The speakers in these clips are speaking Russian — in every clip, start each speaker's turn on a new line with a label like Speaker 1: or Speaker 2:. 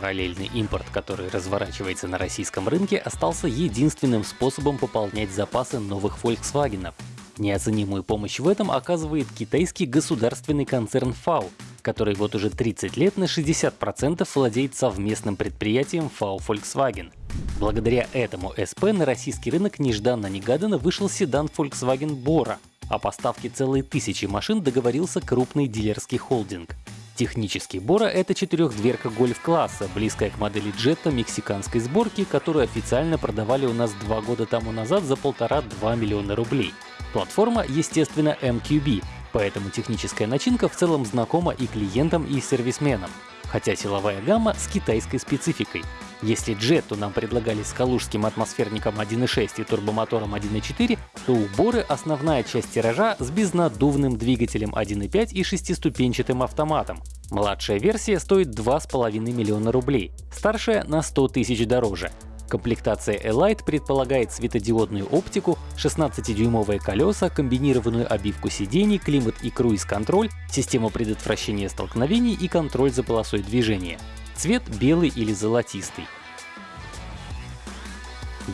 Speaker 1: Параллельный импорт, который разворачивается на российском рынке, остался единственным способом пополнять запасы новых Volkswagen. Неоценимую помощь в этом оказывает китайский государственный концерн FAO, который вот уже 30 лет на 60% владеет совместным предприятием FAO Volkswagen. Благодаря этому СП на российский рынок нежданно-негаданно вышел седан Volkswagen Bora. О поставке целой тысячи машин договорился крупный дилерский холдинг. Технически Бора — это четырехдверка гольф-класса, близкая к модели Jetta мексиканской сборки, которую официально продавали у нас два года тому назад за полтора-два миллиона рублей. Платформа, естественно, MQB, поэтому техническая начинка в целом знакома и клиентам, и сервисменам. Хотя силовая гамма с китайской спецификой. Если Jetto нам предлагали с калужским атмосферником 1.6 и турбомотором 1.4, то у Боры основная часть тиража с безнаддувным двигателем 1.5 и шестиступенчатым автоматом. Младшая версия стоит 2,5 миллиона рублей, старшая на 100 тысяч дороже. Комплектация Elite предполагает светодиодную оптику, 16-дюймовые колеса, комбинированную обивку сидений, климат и круиз-контроль, систему предотвращения столкновений и контроль за полосой движения. Цвет белый или золотистый.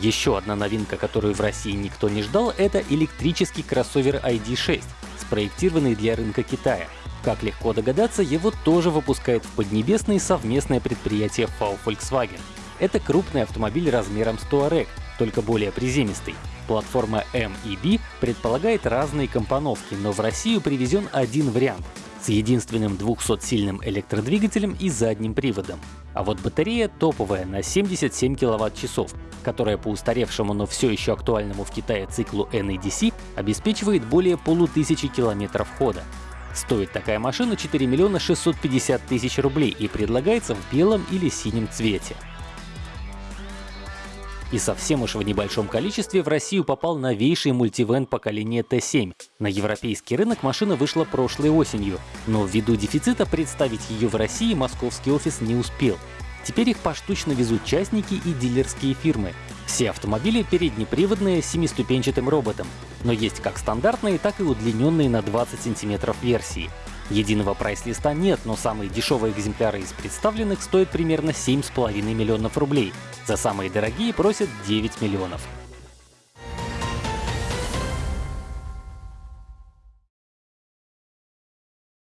Speaker 1: Еще одна новинка, которую в России никто не ждал, это электрический кроссовер ID.6, спроектированный для рынка Китая. Как легко догадаться, его тоже выпускает в Поднебесной совместное предприятие FAW Volkswagen. Это крупный автомобиль размером с Touareg, только более приземистый. Платформа M и B предполагает разные компоновки, но в Россию привезен один вариант с единственным 200-сильным электродвигателем и задним приводом. А вот батарея топовая на 77 кВт-часов, которая по устаревшему, но все еще актуальному в Китае циклу NEDC обеспечивает более полутысячи километров хода. Стоит такая машина 4 миллиона 650 тысяч рублей и предлагается в белом или синем цвете. И совсем уж в небольшом количестве в Россию попал новейший мультивен поколения Т7. На европейский рынок машина вышла прошлой осенью, но ввиду дефицита представить ее в России московский офис не успел. Теперь их поштучно везут частники и дилерские фирмы. Все автомобили переднеприводные с семиступенчатым роботом, но есть как стандартные, так и удлиненные на 20 сантиметров версии. Единого прайс-листа нет, но самые дешевые экземпляры из представленных стоят примерно 7,5 миллионов рублей. За самые дорогие просят 9 миллионов.